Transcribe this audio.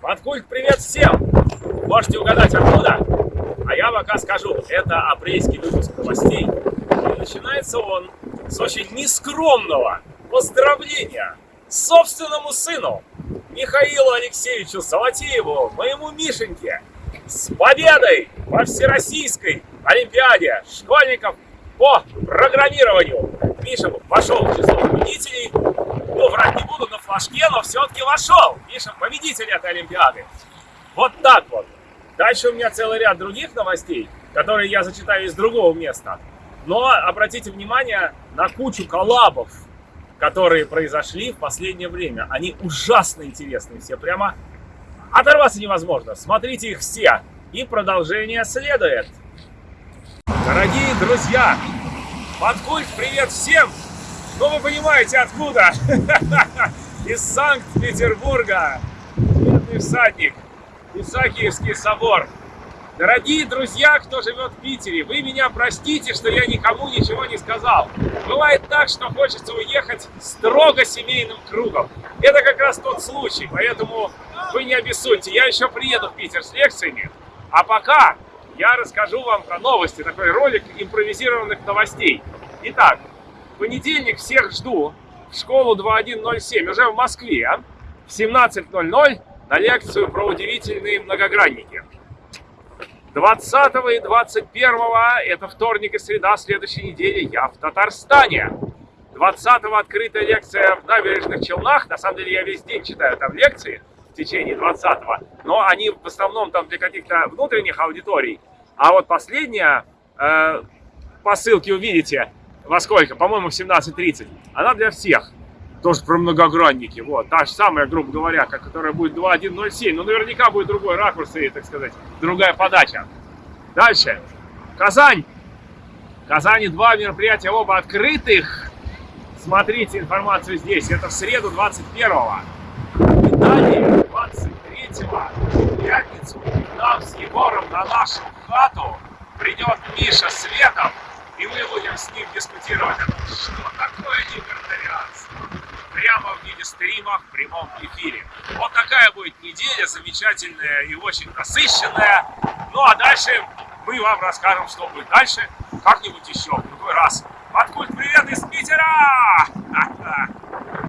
Подкульт привет всем! Можете угадать откуда? А я пока скажу, это апрельский выпуск новостей. И начинается он с очень нескромного поздравления собственному сыну Михаилу Алексеевичу Салатееву, моему Мишеньке, с победой во Всероссийской Олимпиаде школьников по программированию. Миша вошел в число победителей. Ну, врать не буду на флажке, но все-таки вошел. Миша победитель этой Олимпиады. Вот так вот. Дальше у меня целый ряд других новостей, которые я зачитаю из другого места. Но обратите внимание на кучу коллабов, которые произошли в последнее время. Они ужасно интересные все, прямо оторваться невозможно. Смотрите их все. И продолжение следует. Дорогие друзья, Подкульт, привет всем! Ну вы понимаете откуда? Из Санкт-Петербурга. Бедный всадник. Исаакиевский собор. Дорогие друзья, кто живет в Питере, вы меня простите, что я никому ничего не сказал. Бывает так, что хочется уехать строго семейным кругом. Это как раз тот случай, поэтому вы не обессудьте. Я еще приеду в Питер с лекциями. А пока я расскажу вам про новости, такой ролик импровизированных новостей. Итак, в понедельник всех жду школу 2107, уже в Москве, в 17.00 на лекцию про удивительные многогранники. 20 и 21 это вторник и среда следующей недели я в Татарстане. 20 открытая лекция в набережных Челнах. На самом деле я весь день читаю там лекции в течение 20 но они в основном там для каких-то внутренних аудиторий. А вот последняя, э, по ссылке увидите, во сколько, по-моему, в 17.30, она для всех тоже про многогранники. Вот, та же самая, грубо говоря, которая будет 2.1.07. Но наверняка будет другой ракурс и, так сказать, другая подача. Дальше. Казань. Казани два мероприятия, оба открытых. Смотрите информацию здесь. Это в среду 21-го. И далее 23-го, в пятницу, нам с Егором на нашу хату придет Миша Светов, прямо в виде стрима в прямом эфире. Вот такая будет неделя замечательная и очень насыщенная. Ну а дальше мы вам расскажем, что будет дальше, как-нибудь еще, в другой раз. Откуда привет из Питера!